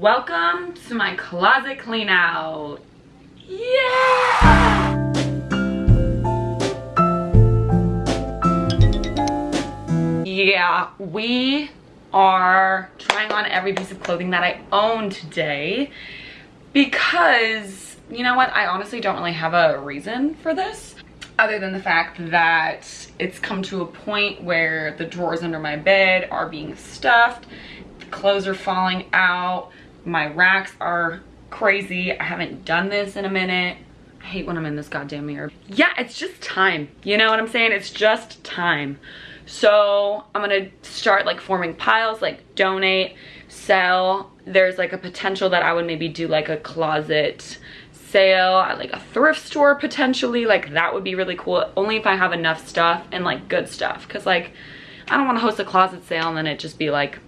Welcome to my closet clean out. Yeah! Yeah, we are trying on every piece of clothing that I own today because, you know what, I honestly don't really have a reason for this other than the fact that it's come to a point where the drawers under my bed are being stuffed, the clothes are falling out, my racks are crazy. I haven't done this in a minute. I hate when I'm in this goddamn mirror. Yeah, it's just time. You know what I'm saying? It's just time. So I'm gonna start like forming piles, like donate, sell. There's like a potential that I would maybe do like a closet sale at like a thrift store potentially. Like that would be really cool. Only if I have enough stuff and like good stuff. Cause like I don't wanna host a closet sale and then it just be like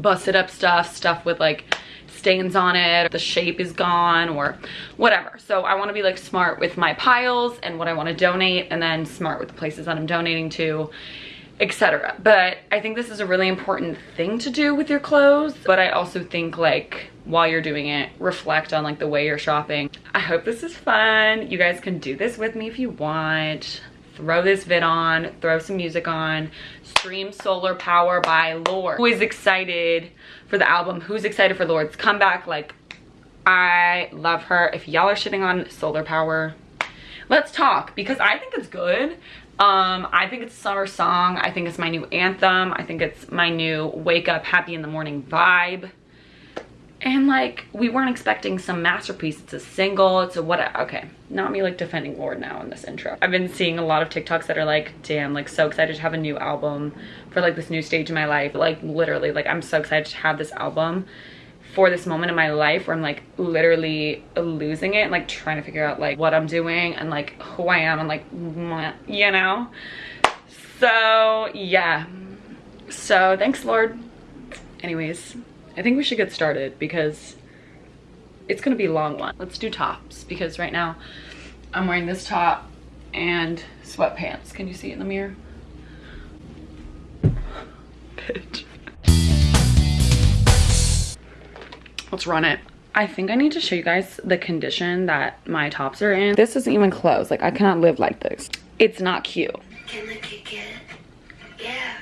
busted up stuff, stuff with like stains on it, the shape is gone or whatever. So I wanna be like smart with my piles and what I wanna donate and then smart with the places that I'm donating to etc. But I think this is a really important thing to do with your clothes. But I also think like while you're doing it, reflect on like the way you're shopping. I hope this is fun. You guys can do this with me if you want throw this vid on, throw some music on, stream Solar Power by Lorde. Who is excited for the album? Who's excited for Lorde's comeback? Like, I love her. If y'all are shitting on Solar Power, let's talk because I think it's good. Um, I think it's a summer song. I think it's my new anthem. I think it's my new wake up happy in the morning vibe and like we weren't expecting some masterpiece. It's a single it's a what okay. Not me like defending Lorde now in this intro. I've been seeing a lot of tiktoks that are like damn like so excited to have a new album for like this new stage in my life. Like literally like i'm so excited to have this album for this moment in my life where i'm like literally losing it like trying to figure out like what i'm doing and like who i am and like you know? So yeah. So thanks Lorde. Anyways I think we should get started because it's gonna be a long one. Let's do tops because right now I'm wearing this top and sweatpants. Can you see it in the mirror? Bitch. Let's run it. I think I need to show you guys the condition that my tops are in. This isn't even clothes. Like I cannot live like this. It's not cute. Can I kick it? Yeah,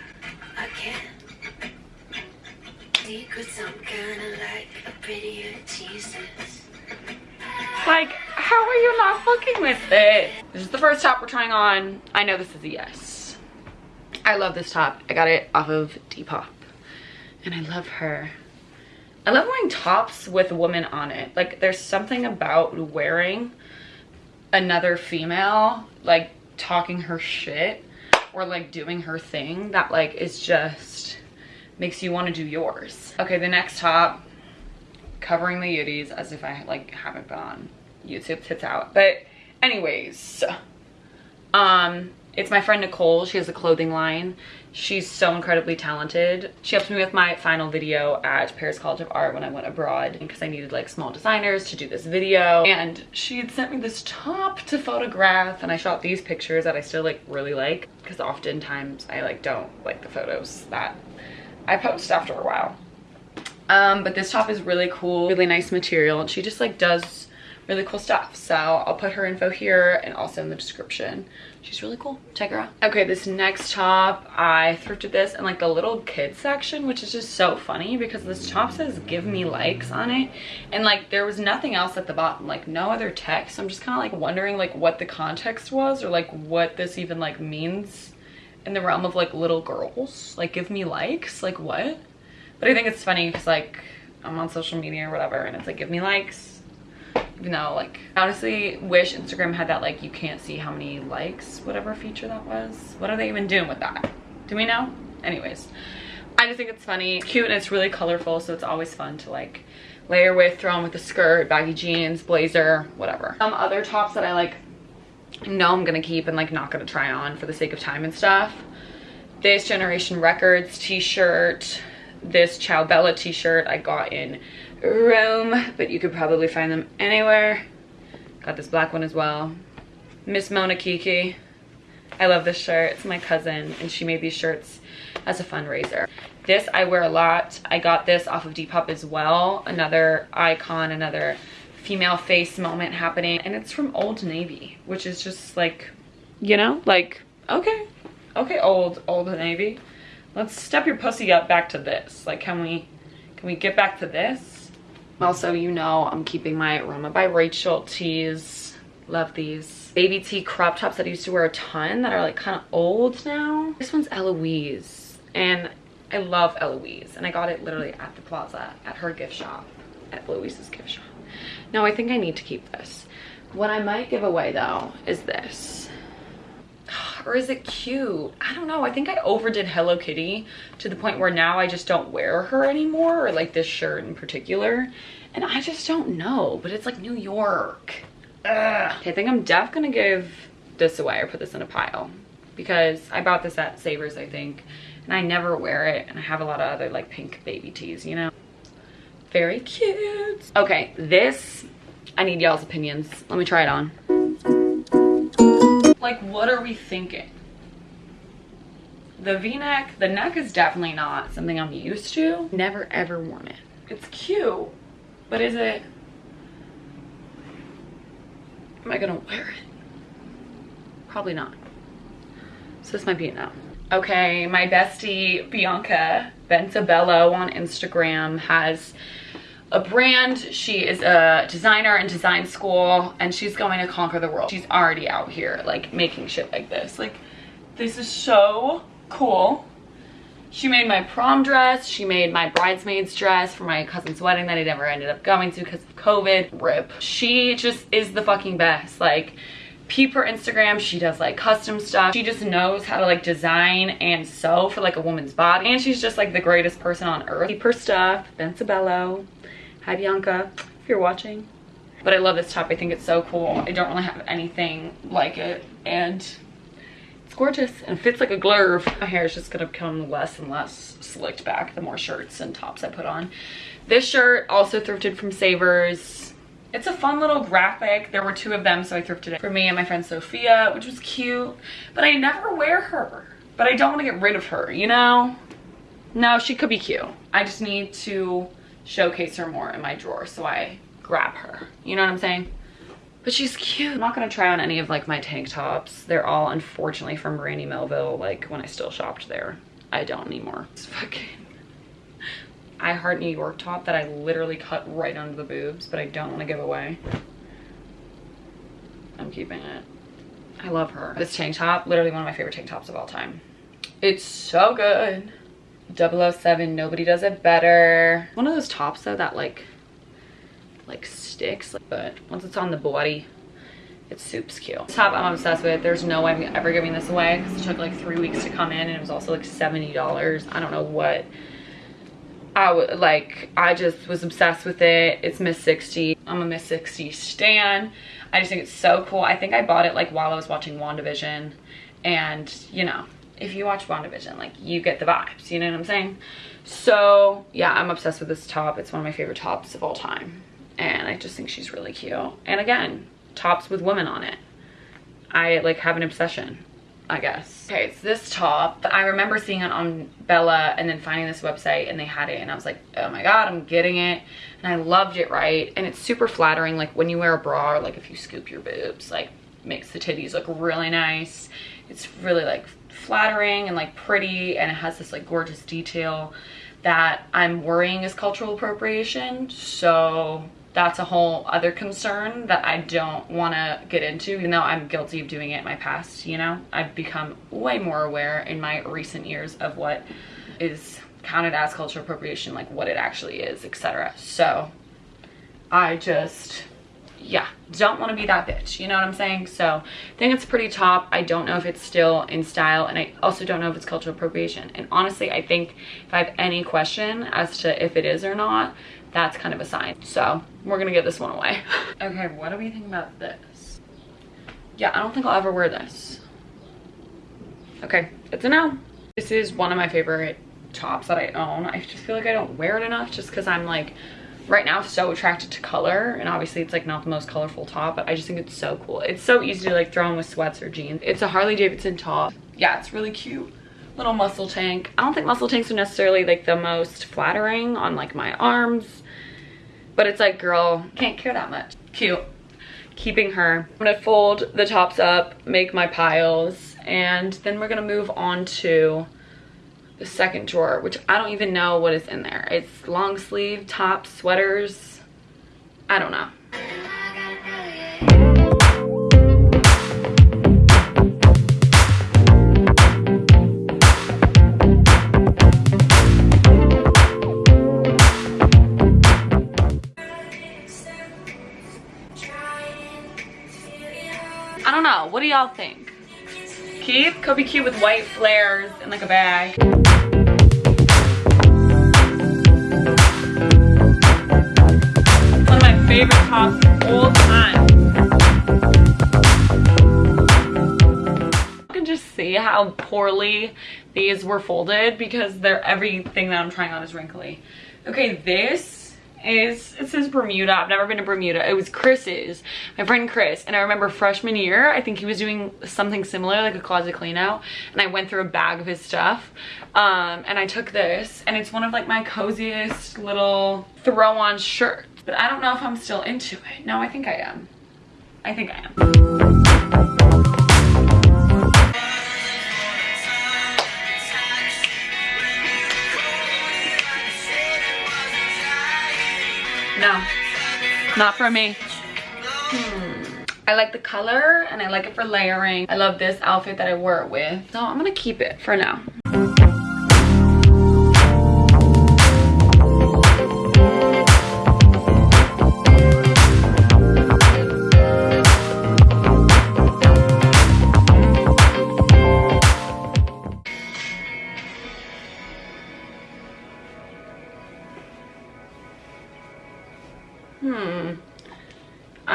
I can I'm kinda like a. Like, how are you not fucking with it? This is the first top we're trying on. I know this is a yes. I love this top. I got it off of Depop. And I love her. I love wearing tops with a woman on it. Like, there's something about wearing another female, like, talking her shit or, like, doing her thing that, like, is just makes you want to do yours. Okay, the next top, covering the Yitties as if I like haven't been on YouTube tits out. But anyways, um, it's my friend Nicole. She has a clothing line. She's so incredibly talented. She helped me with my final video at Paris College of Art when I went abroad because I needed like small designers to do this video. And she had sent me this top to photograph and I shot these pictures that I still like really like because oftentimes I like don't like the photos that I post after a while. Um, but this top is really cool, really nice material. And she just like does really cool stuff. So I'll put her info here and also in the description. She's really cool. Check her out. Okay, this next top, I thrifted this in like the little kids section, which is just so funny because this top says give me likes on it. And like there was nothing else at the bottom, like no other text. So I'm just kind of like wondering like what the context was or like what this even like means in the realm of like little girls like give me likes like what? But i think it's funny because like i'm on social media or whatever and it's like give me likes. Even though like honestly wish instagram had that like you can't see how many likes whatever feature that was. What are they even doing with that? Do we know? Anyways i just think it's funny. It's cute and it's really colorful so it's always fun to like layer with throw on with a skirt baggy jeans blazer whatever. Some other tops that i like know I'm gonna keep and like not gonna try on for the sake of time and stuff. This Generation Records t-shirt, this Ciao Bella t-shirt I got in Rome, but you could probably find them anywhere. Got this black one as well. Miss Mona Kiki. I love this shirt. It's my cousin and she made these shirts as a fundraiser. This I wear a lot. I got this off of Depop as well. Another icon, another female face moment happening. And it's from Old Navy, which is just like, you know, like, okay, okay, old, Old Navy. Let's step your pussy up back to this. Like, can we, can we get back to this? Also, you know, I'm keeping my Roma by Rachel tees. Love these. Baby tee crop tops that I used to wear a ton that are like kind of old now. This one's Eloise and I love Eloise and I got it literally at the plaza at her gift shop, at Eloise's gift shop. No, I think I need to keep this. What I might give away though is this. Or is it cute? I don't know. I think I overdid Hello Kitty to the point where now I just don't wear her anymore or like this shirt in particular. And I just don't know, but it's like New York. Ugh. Okay, I think I'm def gonna give this away or put this in a pile because I bought this at Savers, I think and I never wear it and I have a lot of other like pink baby tees, you know? Very cute. Okay, this, I need y'all's opinions. Let me try it on. Like, what are we thinking? The v-neck, the neck is definitely not something I'm used to. Never ever worn it. It's cute, but is it, am I gonna wear it? Probably not. So this might be it now. Okay, my bestie Bianca Bentabello on Instagram has a brand. She is a designer in design school and she's going to conquer the world. She's already out here like making shit like this. Like this is so cool. She made my prom dress. She made my bridesmaid's dress for my cousin's wedding that I never ended up going to because of COVID. Rip. She just is the fucking best. Like peep her Instagram. She does like custom stuff. She just knows how to like design and sew for like a woman's body. And she's just like the greatest person on earth. Peep her stuff. Bensabello. Hi Bianca, if you're watching. But I love this top. I think it's so cool. I don't really have anything like it. And it's gorgeous and fits like a glove. My hair is just gonna become less and less slicked back the more shirts and tops I put on. This shirt also thrifted from Savers it's a fun little graphic. There were two of them, so I thrifted it for me and my friend Sophia, which was cute. But I never wear her. But I don't want to get rid of her, you know? No, she could be cute. I just need to showcase her more in my drawer, so I grab her. You know what I'm saying? But she's cute. I'm not gonna try on any of like my tank tops. They're all unfortunately from Brandy Melville, like when I still shopped there. I don't anymore. It's fucking I Heart New York top that I literally cut right under the boobs, but I don't want to give away. I'm keeping it. I love her. This tank top, literally one of my favorite tank tops of all time. It's so good. 007, nobody does it better. One of those tops though that like, like sticks, but once it's on the body, it's soups cute. This top I'm obsessed with. There's no way I'm ever giving this away because it took like three weeks to come in and it was also like $70. I don't know what I would like, I just was obsessed with it. It's Miss 60. I'm a Miss 60 stan. I just think it's so cool. I think I bought it like while I was watching WandaVision. And you know, if you watch WandaVision, like you get the vibes, you know what I'm saying? So yeah, I'm obsessed with this top. It's one of my favorite tops of all time. And I just think she's really cute. And again, tops with women on it. I like have an obsession. I guess. Okay, it's this top. I remember seeing it on Bella and then finding this website and they had it and I was like, oh my God, I'm getting it. And I loved it, right? And it's super flattering. Like when you wear a bra or like if you scoop your boobs, like makes the titties look really nice. It's really like flattering and like pretty and it has this like gorgeous detail that I'm worrying is cultural appropriation. So that's a whole other concern that I don't want to get into, even though I'm guilty of doing it in my past, you know? I've become way more aware in my recent years of what is counted as cultural appropriation, like what it actually is, etc. So I just, yeah, don't want to be that bitch, you know what I'm saying? So I think it's pretty top. I don't know if it's still in style, and I also don't know if it's cultural appropriation. And honestly, I think if I have any question as to if it is or not, that's kind of a sign. So we're gonna give this one away. okay, what do we think about this? Yeah, I don't think I'll ever wear this. Okay, it's a no. This is one of my favorite tops that I own. I just feel like I don't wear it enough just because I'm like right now so attracted to color and obviously it's like not the most colorful top but I just think it's so cool. It's so easy to like throw on with sweats or jeans. It's a Harley Davidson top. Yeah, it's really cute little muscle tank. I don't think muscle tanks are necessarily like the most flattering on like my arms, but it's like, girl, can't care that much. Cute. Keeping her. I'm gonna fold the tops up, make my piles, and then we're gonna move on to the second drawer, which I don't even know what is in there. It's long sleeve, tops, sweaters. I don't know. Know. What do y'all think? Cute? Could be cute with white flares and like a bag. One of my favorite tops of all time. You can just see how poorly these were folded because they're everything that I'm trying on is wrinkly. Okay, this is it says Bermuda. I've never been to Bermuda. It was Chris's, my friend Chris. And I remember freshman year, I think he was doing something similar, like a closet clean out. And I went through a bag of his stuff. Um, and I took this and it's one of like my coziest little throw on shirts. But I don't know if I'm still into it. No, I think I am. I think I am. No, not for me. Hmm. I like the color and I like it for layering. I love this outfit that I wore it with. So I'm gonna keep it for now.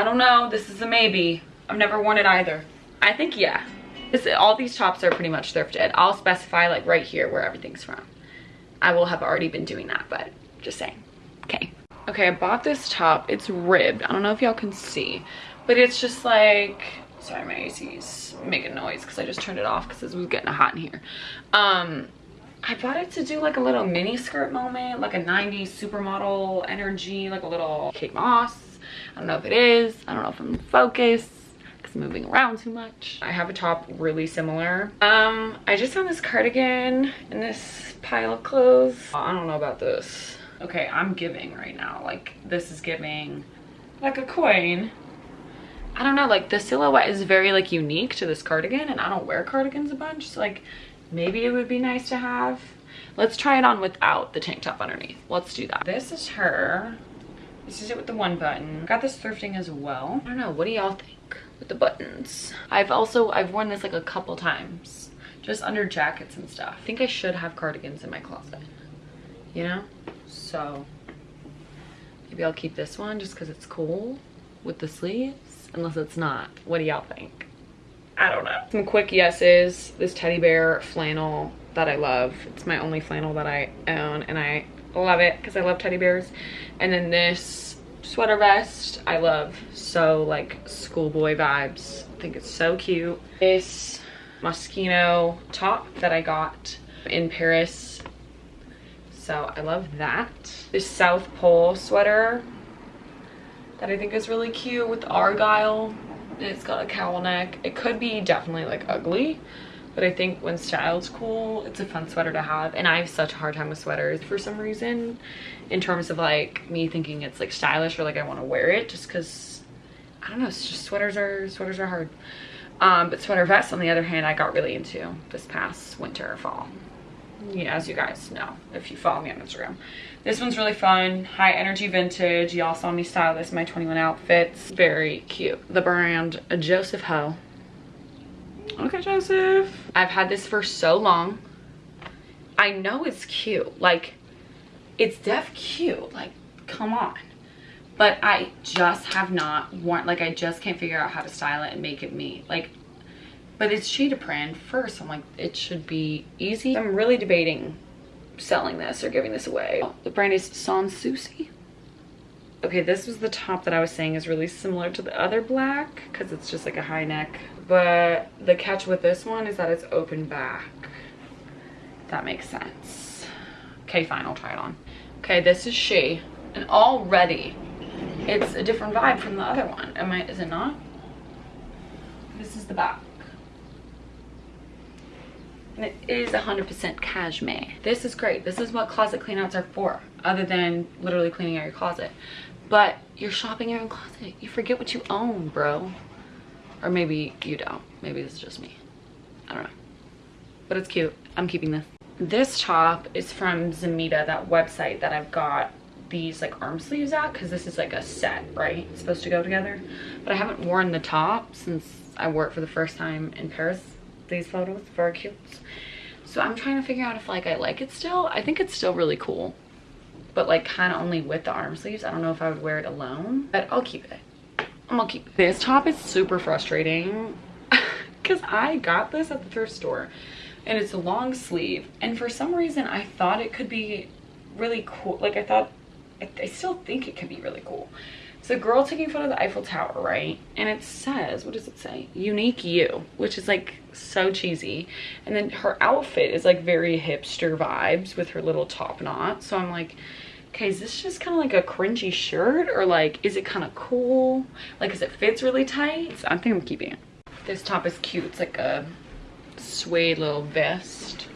I don't know. This is a maybe. I've never worn it either. I think yeah. This, all these tops are pretty much thrifted. I'll specify like right here where everything's from. I will have already been doing that, but just saying. Okay. Okay, I bought this top. It's ribbed. I don't know if y'all can see, but it's just like, sorry, my AC's making noise because I just turned it off because it was getting hot in here. Um, I bought it to do like a little mini skirt moment, like a 90s supermodel energy, like a little Kate Moss. I don't know if it is. I don't know if I'm focused because I'm moving around too much. I have a top really similar. Um, I just found this cardigan in this pile of clothes. I don't know about this. Okay, I'm giving right now. Like this is giving like a coin. I don't know, like the silhouette is very like unique to this cardigan and I don't wear cardigans a bunch. So like maybe it would be nice to have. Let's try it on without the tank top underneath. Let's do that. This is her. This is it with the one button. Got this thrifting as well. I don't know, what do y'all think with the buttons? I've also, I've worn this like a couple times. Just under jackets and stuff. I think I should have cardigans in my closet. You know? So, maybe I'll keep this one just because it's cool with the sleeves. Unless it's not. What do y'all think? I don't know. Some quick yeses. This teddy bear flannel that I love. It's my only flannel that I own and I love it because I love teddy bears. And then this sweater vest I love. So like schoolboy vibes. I think it's so cute. This Moschino top that I got in Paris. So I love that. This South Pole sweater that I think is really cute with Argyle it's got a cowl neck. It could be definitely like ugly, but I think when styled's cool, it's a fun sweater to have. And I have such a hard time with sweaters for some reason in terms of like me thinking it's like stylish or like I want to wear it just because I don't know, it's just sweaters are sweaters are hard. Um, but sweater vests on the other hand, I got really into this past winter or fall. Yeah, as you guys know, if you follow me on Instagram. This one's really fun, high energy vintage. Y'all saw me style this in my 21 outfits. Very cute. The brand Joseph Ho. Okay, Joseph. I've had this for so long. I know it's cute. Like, it's def cute. Like, come on. But I just have not worn, like, I just can't figure out how to style it and make it me. Like, but it's cheetah print first. I'm like, it should be easy. I'm really debating selling this or giving this away. The brand is Sans Souci. Okay, this was the top that I was saying is really similar to the other black because it's just like a high neck. But the catch with this one is that it's open back. that makes sense. Okay, fine, I'll try it on. Okay, this is she. And already, it's a different vibe from the other one. Am I, is it not? This is the back. And it is 100% cashmere. This is great. This is what closet cleanouts are for, other than literally cleaning out your closet. But you're shopping your own closet. You forget what you own, bro. Or maybe you don't. Maybe it's just me. I don't know. But it's cute. I'm keeping this. This top is from Zamita, that website that I've got these like arm sleeves at because this is like a set, right? It's supposed to go together. But I haven't worn the top since I wore it for the first time in Paris. These photos, very cute. So I'm trying to figure out if like I like it still. I think it's still really cool. But like kind of only with the arm sleeves. I don't know if I would wear it alone. But I'll keep it. I'm gonna keep it. This top is super frustrating because I got this at the thrift store and it's a long sleeve and for some reason I thought it could be really cool like I thought I, I still think it could be really cool a girl taking photo of the Eiffel Tower right? And it says what does it say? Unique you which is like so cheesy. And then her outfit is like very hipster vibes with her little top knot. So I'm like okay is this just kind of like a cringy shirt? Or like is it kind of cool? Like because it fits really tight? So I think I'm keeping it. This top is cute. It's like a suede little vest.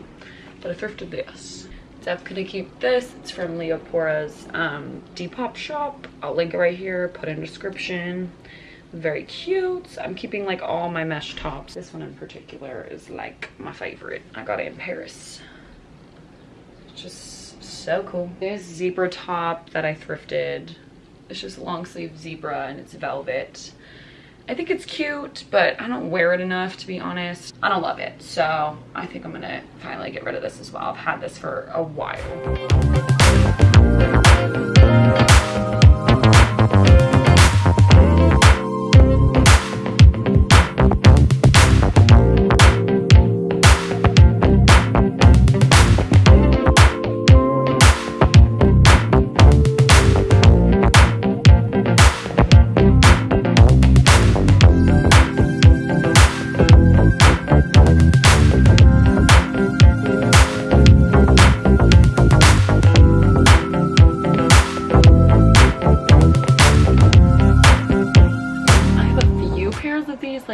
But I thrifted this Def gonna keep this. It's from leopora's um, Depop shop. I'll link it right here put in description. Very cute. I'm keeping like all my mesh tops. This one in particular is like my favorite. I got it in Paris. It's just so cool. This zebra top that I thrifted it's just long sleeve zebra and it's velvet I think it's cute, but I don't wear it enough to be honest. I don't love it. So I think I'm gonna finally get rid of this as well. I've had this for a while.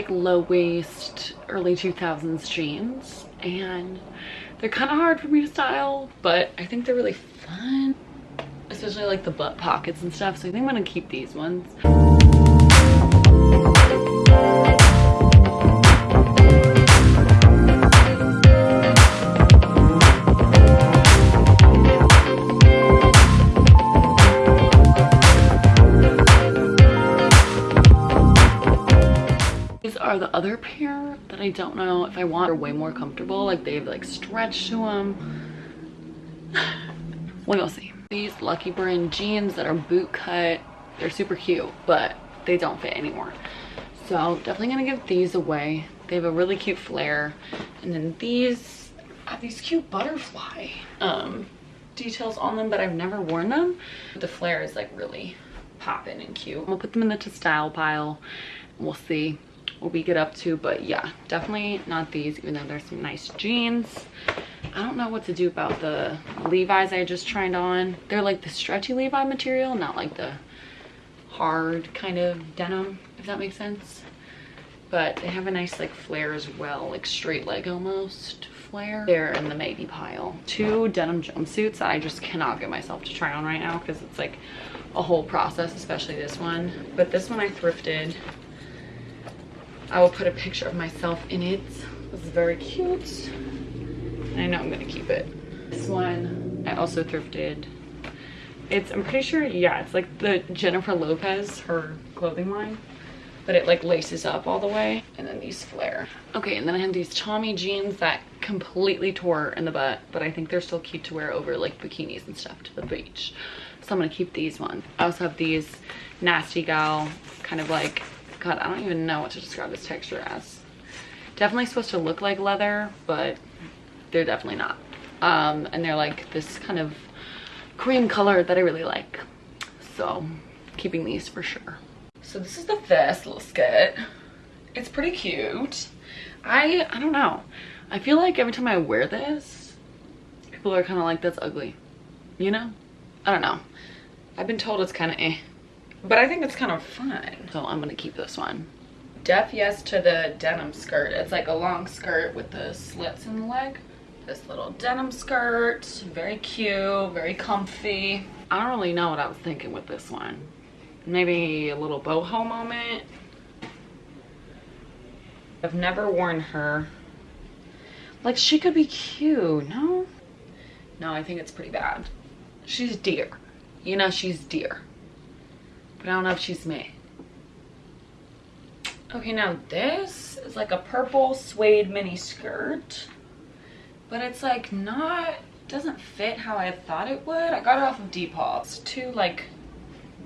Low waist early 2000s jeans and they're kind of hard for me to style but I think they're really fun especially like the butt pockets and stuff so I think I'm gonna keep these ones are the other pair that I don't know if I want. They're way more comfortable. Like they have like stretch to them. we'll see. These Lucky Brand jeans that are boot cut. They're super cute, but they don't fit anymore. So definitely gonna give these away. They have a really cute flare. And then these have these cute butterfly um, details on them, but I've never worn them. The flare is like really popping and cute. I'm gonna put them in the to style pile. We'll see what we get up to but yeah definitely not these even though there's some nice jeans. I don't know what to do about the levi's i just tried on. They're like the stretchy levi material not like the hard kind of denim if that makes sense. But they have a nice like flare as well like straight leg almost flare. They're in the maybe pile. Two denim jumpsuits that i just cannot get myself to try on right now because it's like a whole process especially this one. But this one i thrifted I will put a picture of myself in it. This is very cute. I know I'm gonna keep it. This one I also thrifted. It's, I'm pretty sure, yeah, it's like the Jennifer Lopez, her clothing line. But it like laces up all the way. And then these flare. Okay, and then I have these Tommy jeans that completely tore in the butt. But I think they're still cute to wear over like bikinis and stuff to the beach. So I'm gonna keep these ones. I also have these Nasty Gal kind of like God, I don't even know what to describe this texture as. Definitely supposed to look like leather, but they're definitely not. Um, and they're like this kind of cream color that I really like. So keeping these for sure. So this is the first little skirt. It's pretty cute. I, I don't know. I feel like every time I wear this, people are kind of like, that's ugly. You know? I don't know. I've been told it's kind of eh. But I think it's kind of fun. So I'm gonna keep this one. Def yes to the denim skirt. It's like a long skirt with the slits in the leg. This little denim skirt, very cute, very comfy. I don't really know what I was thinking with this one. Maybe a little boho moment. I've never worn her. Like she could be cute, no? No, I think it's pretty bad. She's dear. You know she's dear. But I don't know if she's me. Okay, now this is like a purple suede mini skirt. But it's like not, doesn't fit how I thought it would. I got it off of Depop. It's too like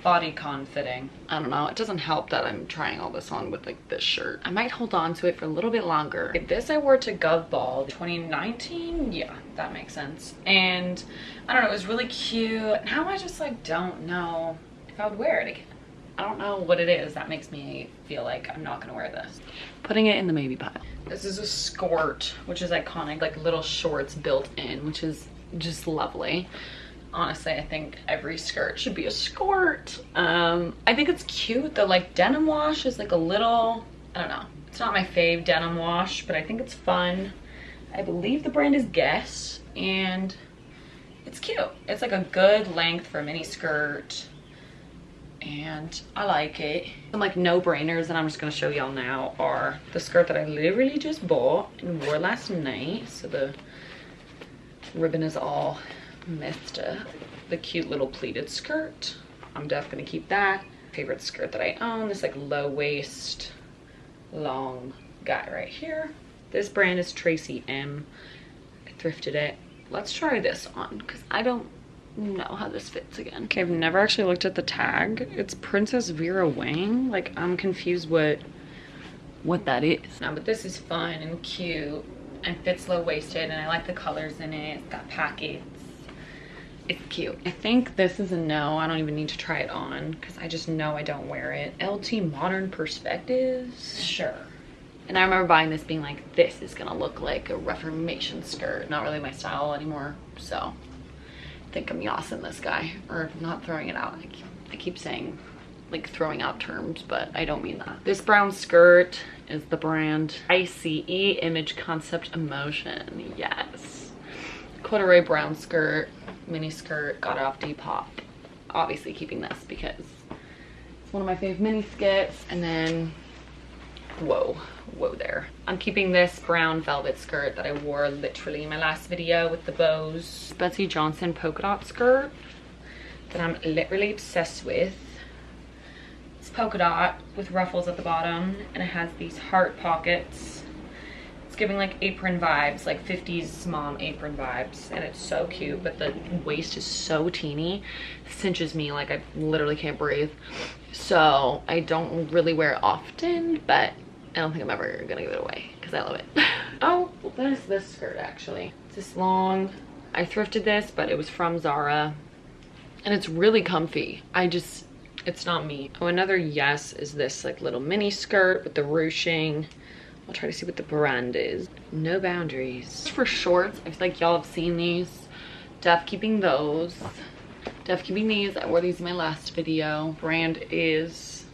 bodycon fitting. I don't know. It doesn't help that I'm trying all this on with like this shirt. I might hold on to it for a little bit longer. If this I wore to Gov Ball 2019, yeah, that makes sense. And I don't know, it was really cute. Now I just like don't know if I would wear it again. I don't know what it is. That makes me feel like I'm not gonna wear this. Putting it in the maybe pile. This is a skirt, which is iconic, like little shorts built in, which is just lovely. Honestly i think every skirt should be a skirt. Um i think it's cute the like denim wash is like a little i don't know. It's not my fave denim wash but i think it's fun. I believe the brand is guess and it's cute. It's like a good length for a mini skirt and I like it. Some like no-brainers that I'm just gonna show y'all now are the skirt that I literally just bought and wore last night. So the ribbon is all missed the cute little pleated skirt. I'm definitely gonna keep that. Favorite skirt that I own, this like low waist, long guy right here. This brand is Tracy M. I thrifted it. Let's try this on because I don't know how this fits again. Okay, I've never actually looked at the tag. It's Princess Vera Wang. Like I'm confused what what that is. No, but this is fun and cute and fits low waisted and I like the colors in it. It's got pockets it's cute. I think this is a no. I don't even need to try it on because I just know I don't wear it. LT Modern Perspectives, sure. And I remember buying this being like, this is gonna look like a Reformation skirt. Not really my style anymore, so I think I'm yossing this guy, or not throwing it out. I keep, I keep saying like throwing out terms, but I don't mean that. This brown skirt is the brand ICE Image Concept Emotion, yes. Corduroy brown skirt, mini skirt, got it off Depop. Obviously keeping this because it's one of my fave mini skits. And then, whoa, whoa there. I'm keeping this brown velvet skirt that I wore literally in my last video with the bows. Betsey Johnson polka dot skirt that I'm literally obsessed with. It's polka dot with ruffles at the bottom and it has these heart pockets it's giving like apron vibes, like 50s mom apron vibes. And it's so cute, but the waist is so teeny. Cinches me like I literally can't breathe. So I don't really wear it often, but I don't think I'm ever gonna give it away because I love it. oh, well, there's this skirt actually. It's this long. I thrifted this, but it was from Zara. And it's really comfy. I just, it's not me. Oh, another yes is this like little mini skirt with the ruching. I'll try to see what the brand is. No boundaries. For shorts, I feel like y'all have seen these. Def keeping those. Def keeping these. I wore these in my last video. Brand is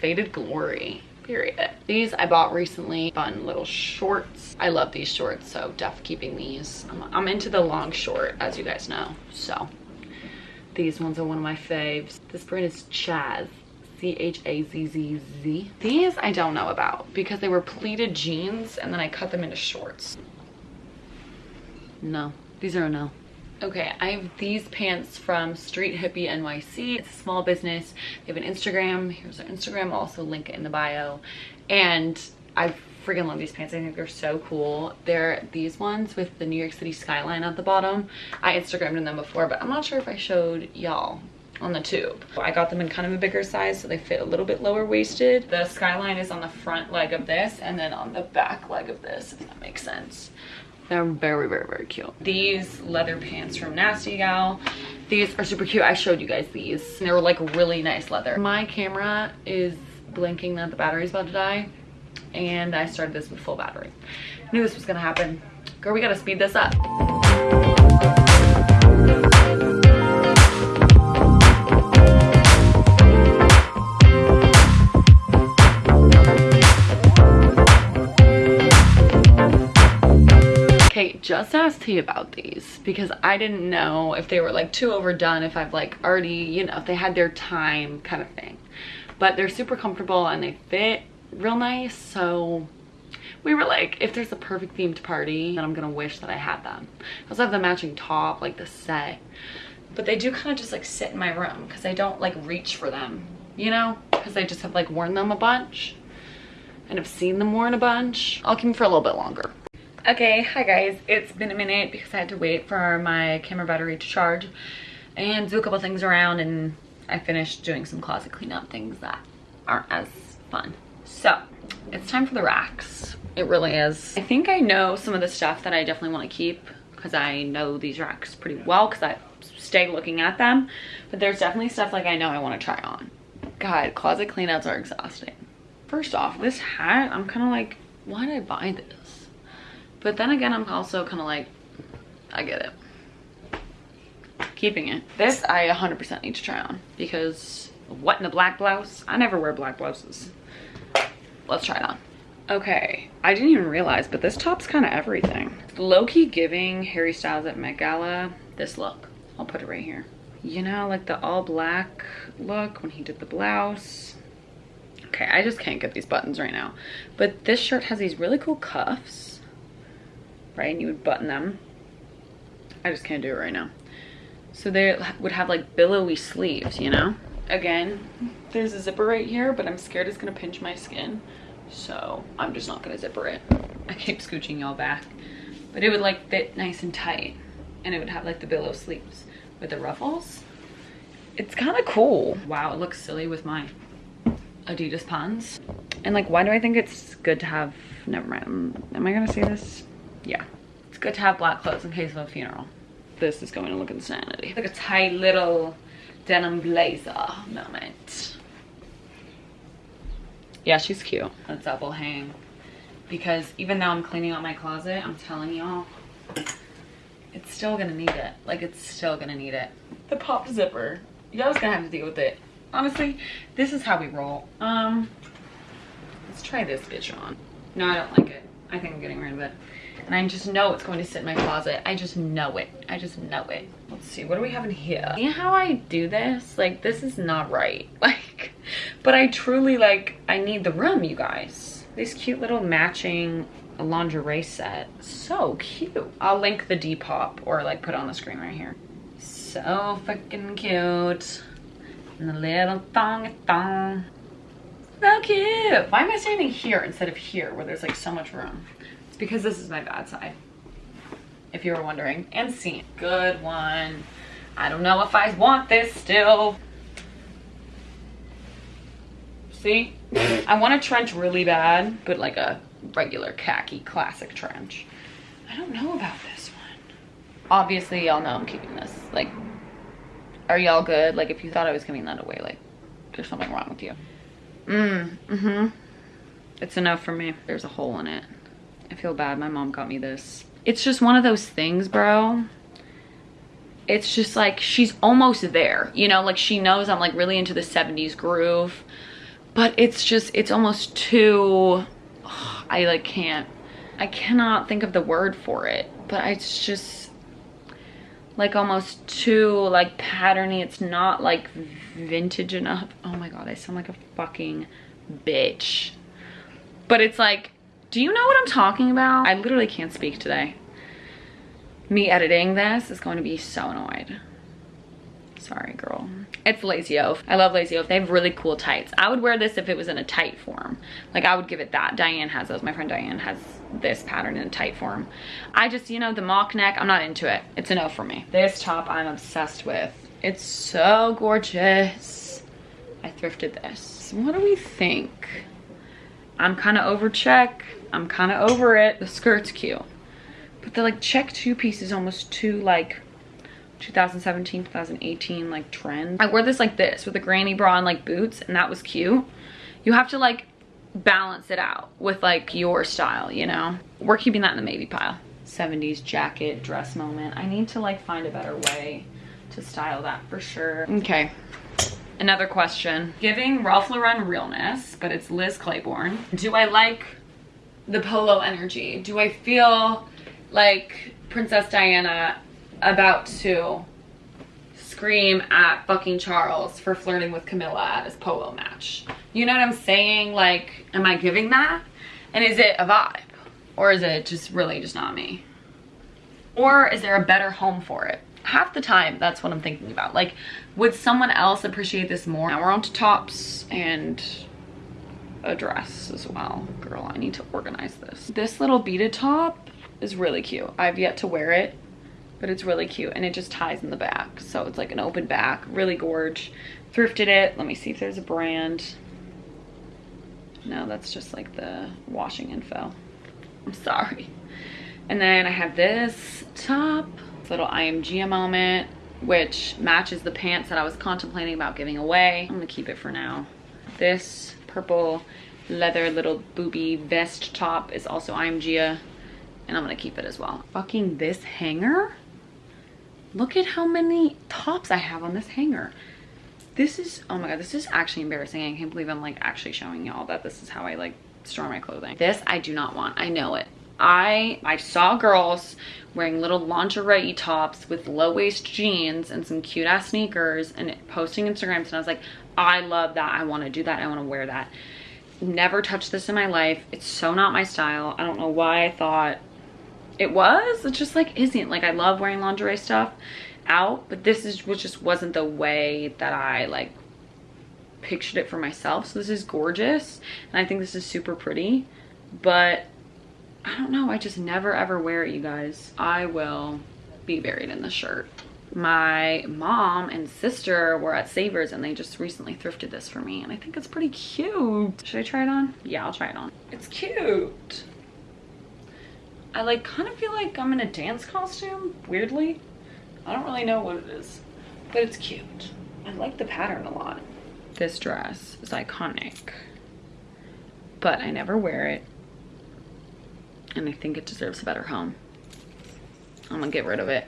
Faded Glory period. These I bought recently, fun little shorts. I love these shorts, so def keeping these. I'm, I'm, into the long short, as you guys know, so these ones are one of my faves. This brand is Chaz. C-H-A-Z-Z-Z. These I don't know about because they were pleated jeans and then I cut them into shorts. No, these are a no. Okay, I have these pants from Street Hippie NYC. It's a small business. They have an Instagram. Here's their Instagram. I'll also link it in the bio. And I freaking love these pants. I think they're so cool. They're these ones with the New York City skyline at the bottom. I Instagrammed in them before, but I'm not sure if I showed y'all on the tube. I got them in kind of a bigger size so they fit a little bit lower waisted. The skyline is on the front leg of this and then on the back leg of this, if that makes sense. They're very, very, very cute. These leather pants from Nasty Gal. These are super cute. I showed you guys these. They were like really nice leather. My camera is blinking that the battery's about to die. And I started this with full battery. knew this was gonna happen. Girl, we gotta speed this up. Just asked T about these because I didn't know if they were like too overdone, if I've like already, you know, if they had their time kind of thing. But they're super comfortable and they fit real nice. So we were like, if there's a perfect themed party, then I'm gonna wish that I had them. I also have the matching top, like the set. But they do kind of just like sit in my room because I don't like reach for them, you know? Because I just have like worn them a bunch and have seen them worn a bunch. I'll keep them for a little bit longer. Okay, hi guys. It's been a minute because I had to wait for my camera battery to charge and do a couple things around and I finished doing some closet cleanup things that aren't as fun. So it's time for the racks. It really is. I think I know some of the stuff that I definitely want to keep because I know these racks pretty well because I stay looking at them. But there's definitely stuff like I know I want to try on. God, closet cleanouts are exhausting. First off, this hat, I'm kind of like, why did I buy this? But then again, I'm also kind of like, I get it. Keeping it. This I 100% need to try on because what in a black blouse? I never wear black blouses. Let's try it on. Okay, I didn't even realize, but this top's kind of everything. Low-key giving Harry Styles at Met Gala this look. I'll put it right here. You know, like the all black look when he did the blouse. Okay, I just can't get these buttons right now. But this shirt has these really cool cuffs, right? And you would button them. I just can't do it right now. So they would have like billowy sleeves, you know? Again, there's a zipper right here, but I'm scared it's gonna pinch my skin so I'm just not gonna zipper it. I keep scooching y'all back. But it would like fit nice and tight and it would have like the billow sleeves with the ruffles. It's kind of cool. Wow, it looks silly with my Adidas pants. And like, why do I think it's good to have, never mind, am I gonna say this? Yeah, it's good to have black clothes in case of a funeral. This is going to look insanity. Like a tight little denim blazer moment. Yeah she's cute. A double hang. Because even though i'm cleaning out my closet i'm telling y'all it's still gonna need it. Like it's still gonna need it. The pop zipper. Y'all's gonna have to deal with it. Honestly this is how we roll. Um let's try this bitch on. no i don't like it. I think i'm getting rid of it and I just know it's going to sit in my closet. I just know it. I just know it. Let's see, what do we have in here? See how I do this? Like, this is not right. Like, but I truly, like, I need the room, you guys. This cute little matching lingerie set. So cute. I'll link the Depop or, like, put on the screen right here. So fucking cute. And the little thong thong. So cute. Why am I standing here instead of here where there's, like, so much room? It's because this is my bad side, if you were wondering. And seam. Good one. I don't know if I want this still. See? I want a trench really bad, but like a regular khaki classic trench. I don't know about this one. Obviously, y'all know I'm keeping this. Like, are y'all good? Like, if you thought I was giving that away, like, there's something wrong with you. Mm, mm-hmm. It's enough for me. There's a hole in it. I feel bad. My mom got me this. It's just one of those things, bro. It's just like she's almost there, you know, like she knows I'm like really into the 70s groove, but it's just, it's almost too, oh, I like can't, I cannot think of the word for it, but it's just like almost too like patterny. It's not like vintage enough. Oh my God, I sound like a fucking bitch. But it's like, do you know what I'm talking about? I literally can't speak today. Me editing this is going to be so annoyed. Sorry, girl. It's Lazy Oaf. I love Lazy Oaf. They have really cool tights. I would wear this if it was in a tight form. Like, I would give it that. Diane has those. My friend Diane has this pattern in a tight form. I just, you know, the mock neck, I'm not into it. It's a no for me. This top I'm obsessed with. It's so gorgeous. I thrifted this. What do we think? I'm kind of over check. I'm kind of over it. The skirt's cute. But the like check two piece is almost too like 2017, 2018 like trend. I wore this like this with a granny bra and like boots and that was cute. You have to like balance it out with like your style, you know? We're keeping that in the maybe pile. 70s jacket dress moment. I need to like find a better way to style that for sure. Okay, another question. Giving Ralph Lauren realness, but it's Liz Claiborne. Do I like the polo energy? Do I feel like Princess Diana about to scream at fucking Charles for flirting with Camilla at his polo match. You know what I'm saying? Like, am I giving that? And is it a vibe? Or is it just really just not me? Or is there a better home for it? Half the time, that's what I'm thinking about. Like, would someone else appreciate this more? Now we're on to tops and a dress as well. Girl, I need to organize this. This little beaded top is really cute. I've yet to wear it, but it's really cute and it just ties in the back. So it's like an open back, really gorge. Thrifted it. Let me see if there's a brand. No, that's just like the washing info. I'm sorry. And then I have this top, little I.AM.GIA moment, which matches the pants that I was contemplating about giving away. I'm gonna keep it for now. This purple leather little booby vest top is also I.AM.GIA and I'm gonna keep it as well. Fucking this hanger. Look at how many tops I have on this hanger. This is, oh my God, this is actually embarrassing. I can't believe I'm like actually showing y'all that this is how I like store my clothing. This I do not want, I know it. I I saw girls wearing little lingerie tops with low waist jeans and some cute ass sneakers and posting Instagrams and I was like, I love that. I want to do that. I want to wear that. Never touched this in my life. It's so not my style. I don't know why I thought it was. It just like isn't. Like I love wearing lingerie stuff out, but this is which just wasn't the way that I like pictured it for myself. So this is gorgeous and I think this is super pretty, but I don't know. I just never ever wear it, you guys. I will be buried in this shirt. My mom and sister were at Savers and they just recently thrifted this for me and I think it's pretty cute. Should I try it on? Yeah, I'll try it on. It's cute. I like kind of feel like I'm in a dance costume, weirdly. I don't really know what it is, but it's cute. I like the pattern a lot. This dress is iconic, but I never wear it and I think it deserves a better home. I'm gonna get rid of it.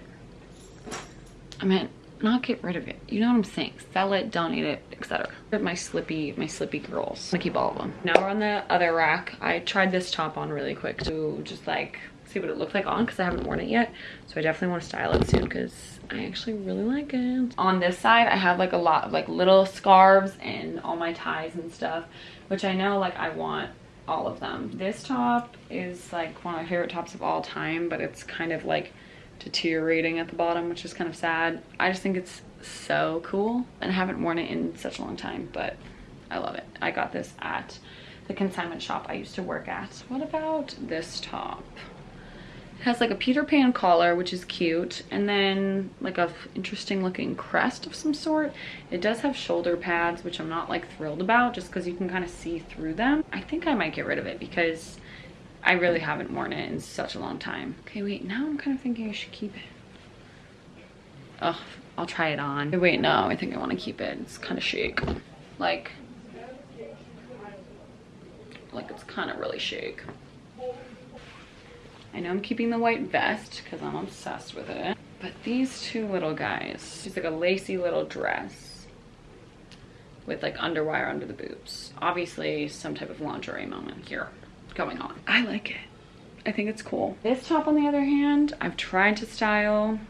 I mean, not get rid of it. You know what I'm saying? Sell it, donate it, etc. My slippy, my slippy girls. I keep all of them. Now we're on the other rack. I tried this top on really quick to just like see what it looked like on because I haven't worn it yet. So I definitely want to style it soon because I actually really like it. On this side, I have like a lot of like little scarves and all my ties and stuff, which I know like I want all of them. This top is like one of my favorite tops of all time, but it's kind of like deteriorating at the bottom, which is kind of sad. I just think it's so cool and I haven't worn it in such a long time, but I love it. I got this at the consignment shop I used to work at. What about this top? Has like a Peter Pan collar, which is cute, and then like a interesting looking crest of some sort. It does have shoulder pads, which I'm not like thrilled about just because you can kind of see through them. I think I might get rid of it because I really haven't worn it in such a long time. Okay, wait, now I'm kind of thinking I should keep it. Oh, I'll try it on. Wait, no, I think I want to keep it. It's kind of chic. Like, like it's kind of really chic. I know I'm keeping the white vest because I'm obsessed with it. But these two little guys, it's like a lacy little dress with like underwire under the boobs. Obviously some type of lingerie moment here going on. I like it. I think it's cool. This top on the other hand, I've tried to style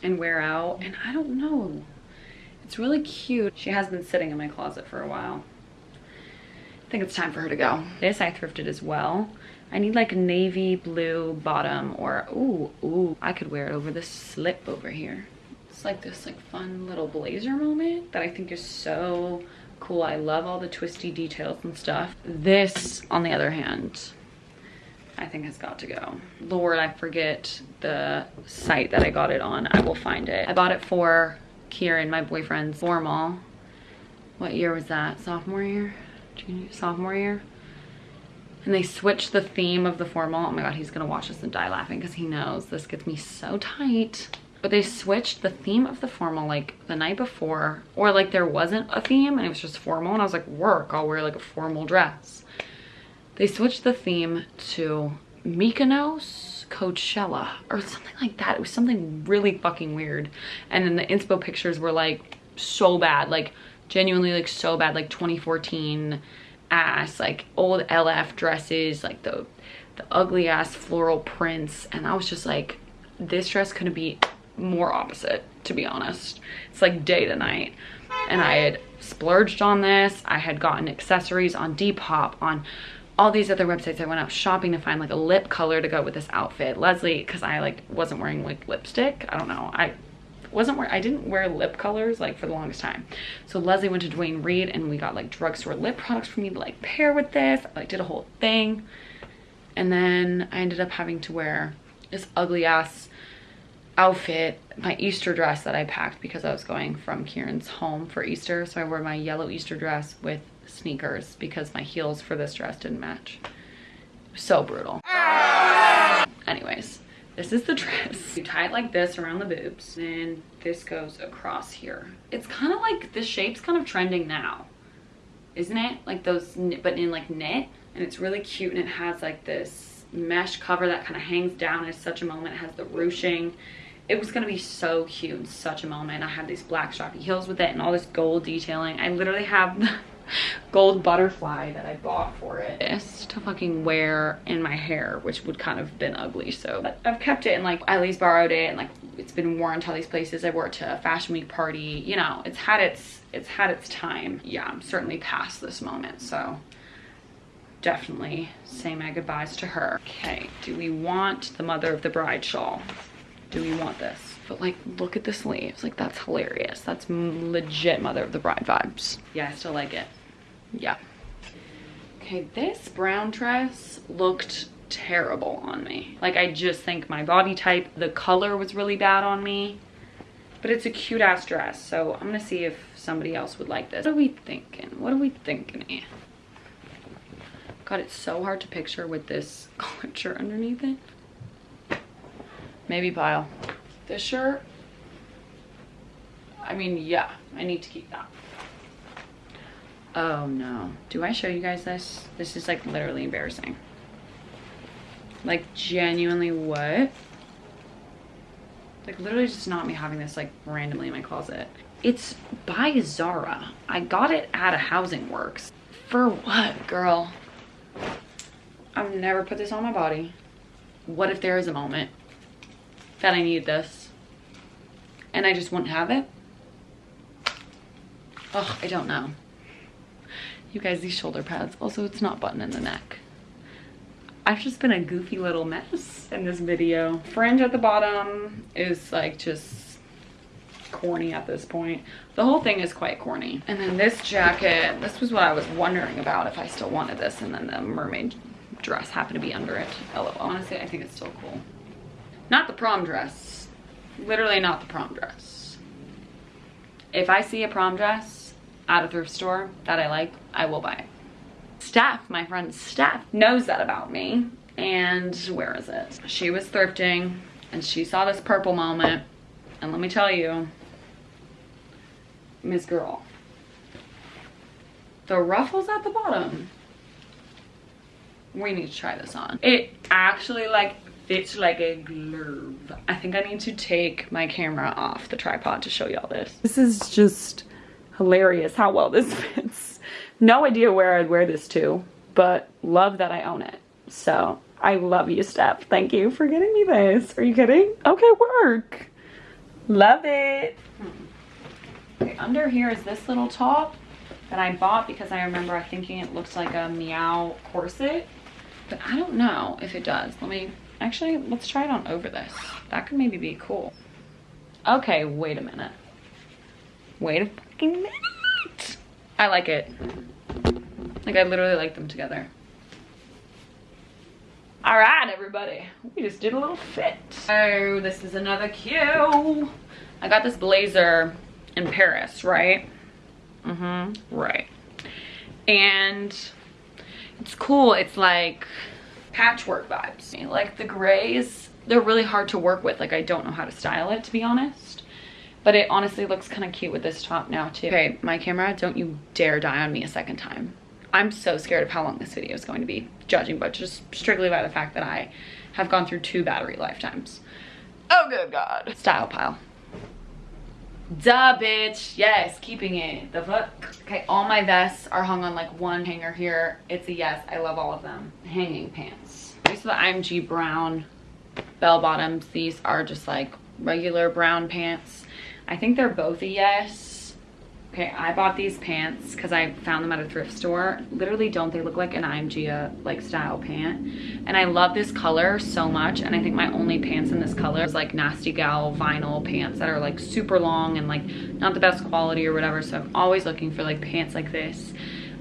and wear out and I don't know. It's really cute. She has been sitting in my closet for a while. I think it's time for her to go. This I thrifted as well. I need like a navy blue bottom or, ooh, ooh, I could wear it over this slip over here. It's like this like fun little blazer moment that I think is so cool. I love all the twisty details and stuff. This, on the other hand, I think has got to go. Lord, I forget the site that I got it on. I will find it. I bought it for Kieran, my boyfriend's formal. What year was that? Sophomore year? Junior, sophomore year? And they switched the theme of the formal. Oh my God, he's gonna watch this and die laughing because he knows this gets me so tight. But they switched the theme of the formal like the night before or like there wasn't a theme and it was just formal and I was like, work, I'll wear like a formal dress. They switched the theme to Mykonos Coachella or something like that. It was something really fucking weird. And then the inspo pictures were like so bad, like genuinely like so bad, like 2014 ass, like old LF dresses, like the the ugly ass floral prints. And I was just like, this dress couldn't be more opposite, to be honest. It's like day to night. And I had splurged on this. I had gotten accessories on Depop, on all these other websites. I went out shopping to find like a lip color to go with this outfit. Leslie, because I like wasn't wearing like lipstick. I don't know. I wasn't wear I didn't wear lip colors like for the longest time. So Leslie went to Duane Reade and we got like drugstore lip products for me to like pair with this. I like did a whole thing. And then I ended up having to wear this ugly ass outfit, my Easter dress that I packed because I was going from Kieran's home for Easter. So I wore my yellow Easter dress with sneakers because my heels for this dress didn't match. So brutal. Anyways, this is the dress. You tie it like this around the boobs. Then this goes across here. It's kind of like, the shape's kind of trending now. Isn't it? Like those, but in like knit. And it's really cute and it has like this mesh cover that kind of hangs down at such a moment. It has the ruching it was gonna be so cute in such a moment. I had these black strappy heels with it and all this gold detailing. I literally have gold butterfly that I bought for it. This to fucking wear in my hair, which would kind of been ugly. So but I've kept it and like least borrowed it and like it's been worn to all these places. I wore it to a fashion week party. You know, it's had its it's had its time. Yeah, I'm certainly past this moment. So definitely say my goodbyes to her. Okay, do we want the mother of the bride shawl? do we want this? But like, look at the sleeves. Like, that's hilarious. That's legit Mother of the Bride vibes. Yeah, I still like it. Yeah. Okay, this brown dress looked terrible on me. Like, I just think my body type, the color was really bad on me. But it's a cute ass dress, so I'm gonna see if somebody else would like this. What are we thinking? What are we thinking God, it's so hard to picture with this culture underneath it. Maybe pile. This shirt, I mean, yeah, I need to keep that. Oh no. Do I show you guys this? This is like literally embarrassing. Like genuinely what? Like literally just not me having this like randomly in my closet. It's by Zara. I got it at a Housing Works. For what, girl? I've never put this on my body. What if there is a moment that I need this and I just wouldn't have it. Oh, I don't know. You guys, these shoulder pads. Also, it's not button in the neck. I've just been a goofy little mess in this video. Fringe at the bottom is like just corny at this point. The whole thing is quite corny. And then this jacket, this was what I was wondering about if I still wanted this. And then the mermaid dress happened to be under it. LOL. Honestly, I think it's still cool. Not the prom dress. Literally not the prom dress. If I see a prom dress at a thrift store that I like, I will buy it. Steph, my friend Steph, knows that about me. And where is it? She was thrifting and she saw this purple moment. And let me tell you, Miss Girl, the ruffles at the bottom, we need to try this on. It actually like fits like a glove. I think I need to take my camera off the tripod to show y'all this. This is just hilarious how well this fits. No idea where I'd wear this to, but love that I own it. So I love you, Steph. Thank you for getting me this. Are you kidding? Okay, work. Love it. Hmm. Okay, under here is this little top that I bought because I remember thinking it looks like a meow corset. But I don't know if it does. Let me Actually, let's try it on over this. That could maybe be cool. Okay, wait a minute. Wait a fucking minute. I like it. Like, I literally like them together. All right, everybody. We just did a little fit. Oh, this is another cue. I got this blazer in Paris, right? Mm-hmm, right. And it's cool. It's like patchwork vibes. Like the grays, they're really hard to work with. Like I don't know how to style it to be honest. But it honestly looks kind of cute with this top now too. Okay, my camera, don't you dare die on me a second time. I'm so scared of how long this video is going to be, judging but just strictly by the fact that I have gone through two battery lifetimes. Oh good God. Style pile. Duh, bitch. Yes, keeping it. The fuck? Okay, all my vests are hung on like one hanger here. It's a yes. I love all of them. Hanging pants. These are the I.AM.GIA brown bell bottoms. These are just like regular brown pants. I think they're both a yes Okay, I bought these pants because I found them at a thrift store. Literally, don't they look like an I.AM.GIA like style pant? And I love this color so much. And I think my only pants in this color is like Nasty Gal vinyl pants that are like super long and like not the best quality or whatever. So I'm always looking for like pants like this.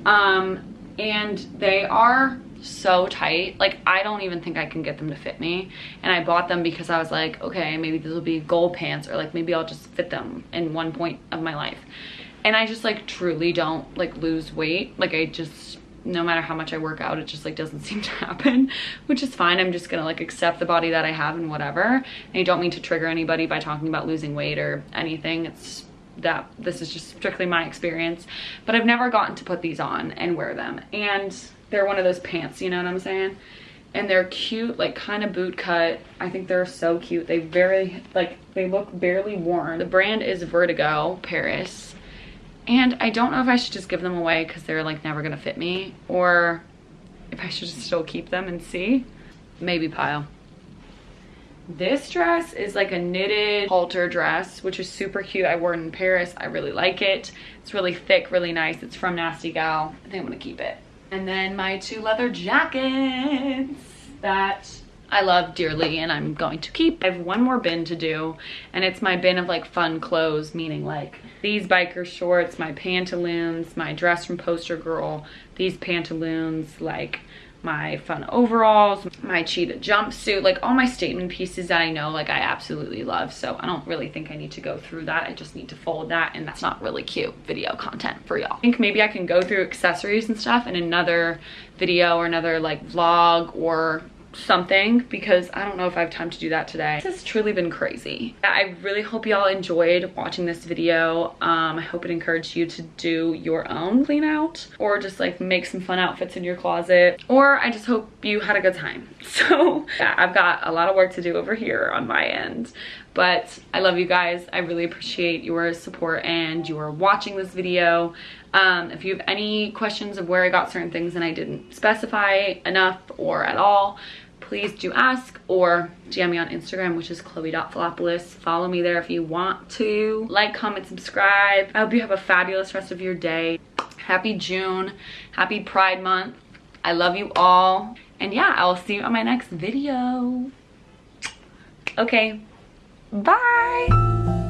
Um, and they are so tight like i don't even think i can get them to fit me and i bought them because i was like okay maybe this will be goal pants or like maybe i'll just fit them in one point of my life and I just like truly don't like lose weight. Like I just, no matter how much I work out, it just like doesn't seem to happen, which is fine. I'm just gonna like accept the body that I have and whatever. And I don't mean to trigger anybody by talking about losing weight or anything. It's that this is just strictly my experience, but I've never gotten to put these on and wear them. And they're one of those pants, you know what I'm saying? and they're cute like kind of boot cut i think they're so cute they very like they look barely worn the brand is vertigo paris and I don't know if I should just give them away because they're like never gonna fit me or if I should just still keep them and see. Maybe pile. This dress is like a knitted halter dress, which is super cute. I wore it in Paris. I really like it. It's really thick, really nice. It's from Nasty Gal. I think I'm gonna keep it. And then my two leather jackets that I love dearly and I'm going to keep. I have one more bin to do and it's my bin of like fun clothes, meaning like these biker shorts, my pantaloons, my dress from Poster Girl, these pantaloons, like my fun overalls, my cheetah jumpsuit, like all my statement pieces that I know like I absolutely love. So I don't really think I need to go through that. I just need to fold that and that's not really cute video content for y'all. I think maybe I can go through accessories and stuff in another video or another like vlog or something because I don't know if I have time to do that today. This has truly been crazy. I really hope y'all enjoyed watching this video. Um, I hope it encouraged you to do your own clean out or just like make some fun outfits in your closet or I just hope you had a good time. So yeah, I've got a lot of work to do over here on my end but I love you guys. I really appreciate your support and your watching this video. Um, if you have any questions of where I got certain things and I didn't specify enough or at all, please do ask or DM me on Instagram, which is chloe.philopoulos. Follow me there if you want to. Like, comment, subscribe. I hope you have a fabulous rest of your day. Happy June. Happy Pride Month. I love you all. And yeah, I will see you on my next video. Okay, bye.